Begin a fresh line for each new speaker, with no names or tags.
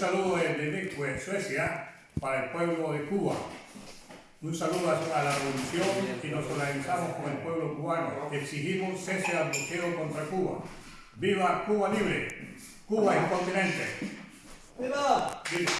saludo desde Växjö, pues, Suecia, para el pueblo de Cuba. Un saludo a la revolución y nos organizamos con el pueblo cubano. Exigimos cese al bloqueo contra Cuba. ¡Viva Cuba libre! ¡Cuba es continente! ¡Viva!